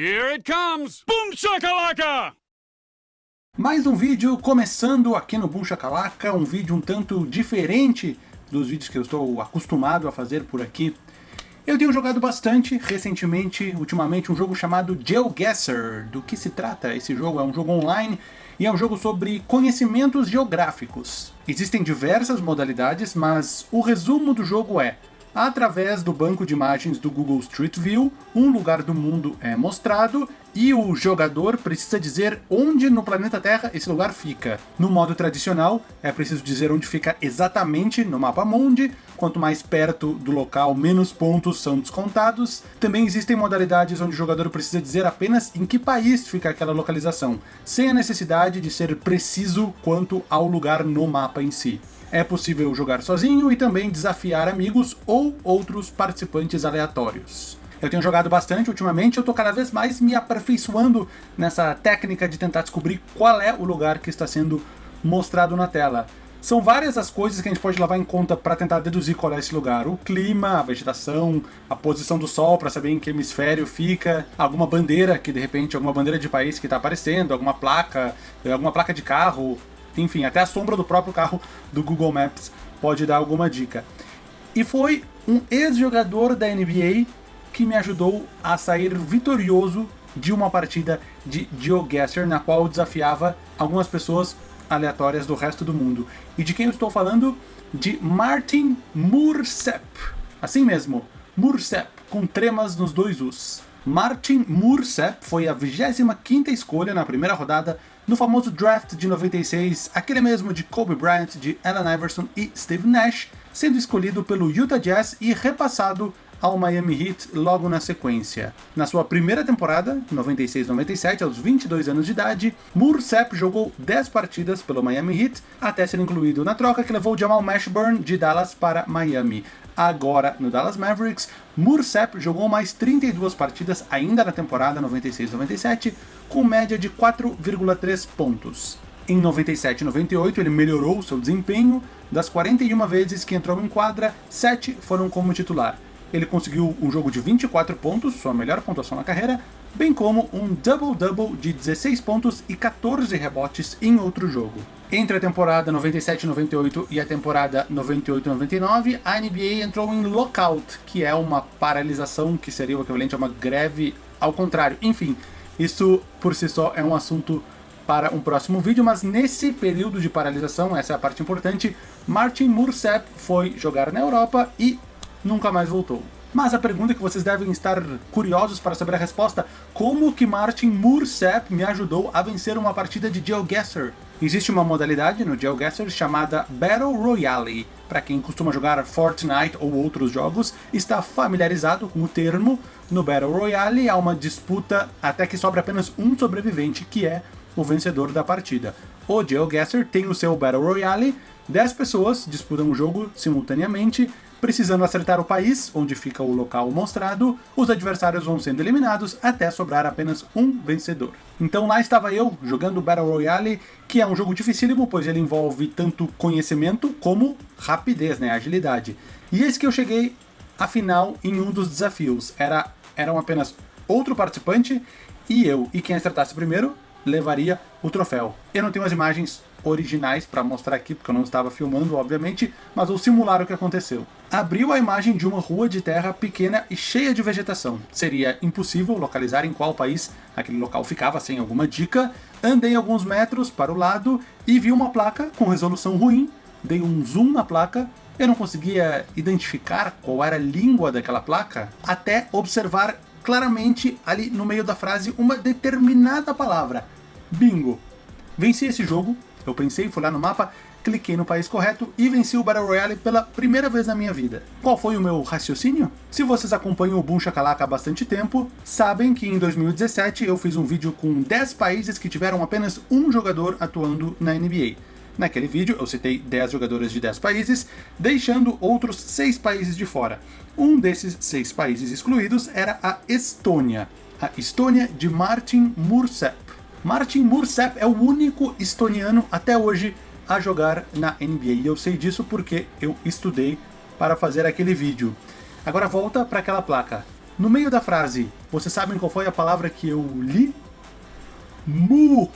Here it comes! Boom shakalaka! Mais um vídeo começando aqui no Boom Shakalaka, um vídeo um tanto diferente dos vídeos que eu estou acostumado a fazer por aqui. Eu tenho jogado bastante, recentemente, ultimamente, um jogo chamado GeoGuessr. Do que se trata esse jogo? É um jogo online e é um jogo sobre conhecimentos geográficos. Existem diversas modalidades, mas o resumo do jogo é através do banco de imagens do Google Street View, um lugar do mundo é mostrado e o jogador precisa dizer onde no planeta Terra esse lugar fica. No modo tradicional, é preciso dizer onde fica exatamente no mapa mundi, quanto mais perto do local, menos pontos são descontados. Também existem modalidades onde o jogador precisa dizer apenas em que país fica aquela localização, sem a necessidade de ser preciso quanto ao lugar no mapa em si. É possível jogar sozinho e também desafiar amigos ou outros participantes aleatórios. Eu tenho jogado bastante ultimamente, eu estou cada vez mais me aperfeiçoando nessa técnica de tentar descobrir qual é o lugar que está sendo mostrado na tela. São várias as coisas que a gente pode levar em conta para tentar deduzir qual é esse lugar. O clima, a vegetação, a posição do sol para saber em que hemisfério fica, alguma bandeira que de repente, alguma bandeira de país que está aparecendo, alguma placa, alguma placa de carro, enfim, até a sombra do próprio carro do Google Maps pode dar alguma dica. E foi um ex-jogador da NBA que me ajudou a sair vitorioso de uma partida de GeoGuessr, na qual eu desafiava algumas pessoas aleatórias do resto do mundo. E de quem eu estou falando? De Martin Mursep. Assim mesmo, Mursep, com tremas nos dois Us. Martin Mursep foi a 25ª escolha na primeira rodada no famoso draft de 96, aquele mesmo de Kobe Bryant, de Allen Iverson e Steve Nash, sendo escolhido pelo Utah Jazz e repassado ao Miami Heat logo na sequência. Na sua primeira temporada, 96-97, aos 22 anos de idade, Mursep jogou 10 partidas pelo Miami Heat, até ser incluído na troca que levou Jamal Mashburn de Dallas para Miami. Agora, no Dallas Mavericks, Mursep jogou mais 32 partidas ainda na temporada 96-97, com média de 4,3 pontos. Em 97 e 98 ele melhorou seu desempenho, das 41 vezes que entrou em quadra, 7 foram como titular. Ele conseguiu um jogo de 24 pontos, sua melhor pontuação na carreira, bem como um double-double de 16 pontos e 14 rebotes em outro jogo. Entre a temporada 97-98 e a temporada 98-99, a NBA entrou em lockout, que é uma paralisação que seria o equivalente a uma greve ao contrário. Enfim, isso por si só é um assunto para um próximo vídeo, mas nesse período de paralisação, essa é a parte importante, Martin Mursep foi jogar na Europa e nunca mais voltou. Mas a pergunta que vocês devem estar curiosos para saber a resposta, como que Martin Mursep me ajudou a vencer uma partida de GeoGuessr? Existe uma modalidade no GeoGuessr chamada Battle Royale. Para quem costuma jogar Fortnite ou outros jogos, está familiarizado com o termo. No Battle Royale há uma disputa até que sobra apenas um sobrevivente, que é o vencedor da partida. O GeoGuessr tem o seu Battle Royale, 10 pessoas disputam o jogo simultaneamente, Precisando acertar o país, onde fica o local mostrado, os adversários vão sendo eliminados até sobrar apenas um vencedor. Então lá estava eu, jogando Battle Royale, que é um jogo dificílimo, pois ele envolve tanto conhecimento como rapidez, né, agilidade. E eis que eu cheguei à final em um dos desafios. Era, eram apenas outro participante e eu, e quem acertasse primeiro levaria o troféu. Eu não tenho as imagens originais para mostrar aqui, porque eu não estava filmando, obviamente, mas vou simular o que aconteceu. Abriu a imagem de uma rua de terra pequena e cheia de vegetação. Seria impossível localizar em qual país aquele local ficava sem alguma dica. Andei alguns metros para o lado e vi uma placa com resolução ruim. Dei um zoom na placa eu não conseguia identificar qual era a língua daquela placa, até observar claramente ali no meio da frase uma determinada palavra. Bingo! Venci esse jogo, eu pensei, fui lá no mapa, cliquei no país correto e venci o Battle Royale pela primeira vez na minha vida. Qual foi o meu raciocínio? Se vocês acompanham o Boom Shakalaka há bastante tempo, sabem que em 2017 eu fiz um vídeo com 10 países que tiveram apenas um jogador atuando na NBA. Naquele vídeo eu citei 10 jogadores de 10 países, deixando outros 6 países de fora. Um desses 6 países excluídos era a Estônia. A Estônia de Martin Mursep. Martin Mursep é o único estoniano até hoje a jogar na NBA. E eu sei disso porque eu estudei para fazer aquele vídeo. Agora volta para aquela placa. No meio da frase, vocês sabem qual foi a palavra que eu li? Mook.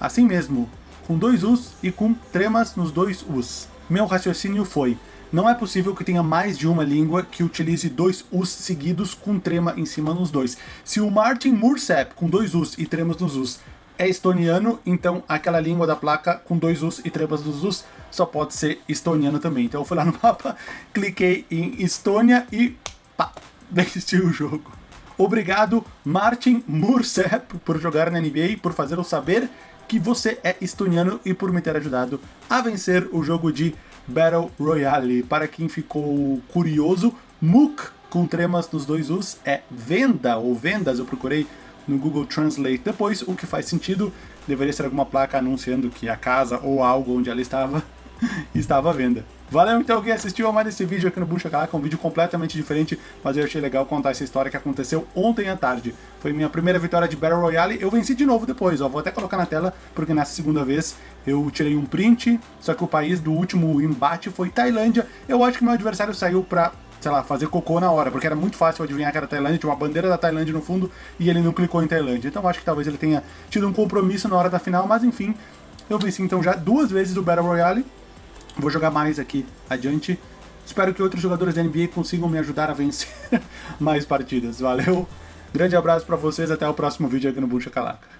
Assim mesmo, com dois Us e com tremas nos dois Us. Meu raciocínio foi, não é possível que tenha mais de uma língua que utilize dois Us seguidos com trema em cima nos dois. Se o Martin Mursep, com dois Us e tremas nos Us, é estoniano, então aquela língua da placa com dois Us e tremas nos Us só pode ser estoniano também. Então eu fui lá no mapa, cliquei em Estônia e pá, desisti o jogo. Obrigado, Martin Mursep, por jogar na NBA, por fazer eu saber que você é estoniano e por me ter ajudado a vencer o jogo de Battle Royale. Para quem ficou curioso, Mook com tremas nos dois Us é venda ou vendas, eu procurei no Google Translate depois, o que faz sentido, deveria ser alguma placa anunciando que a casa ou algo onde ela estava estava à venda. Valeu então quem assistiu a mais esse vídeo aqui no Bucha Calaca, um vídeo completamente diferente, mas eu achei legal contar essa história que aconteceu ontem à tarde. Foi minha primeira vitória de Battle Royale, eu venci de novo depois, ó, vou até colocar na tela, porque nessa segunda vez eu tirei um print, só que o país do último embate foi Tailândia, eu acho que meu adversário saiu pra sei lá, fazer cocô na hora, porque era muito fácil adivinhar que era Tailândia, tinha uma bandeira da Tailândia no fundo e ele não clicou em Tailândia. Então acho que talvez ele tenha tido um compromisso na hora da final, mas enfim, eu venci então já duas vezes o Battle Royale, vou jogar mais aqui adiante. Espero que outros jogadores da NBA consigam me ajudar a vencer mais partidas. Valeu, grande abraço pra vocês, até o próximo vídeo aqui no Buncha Calaca.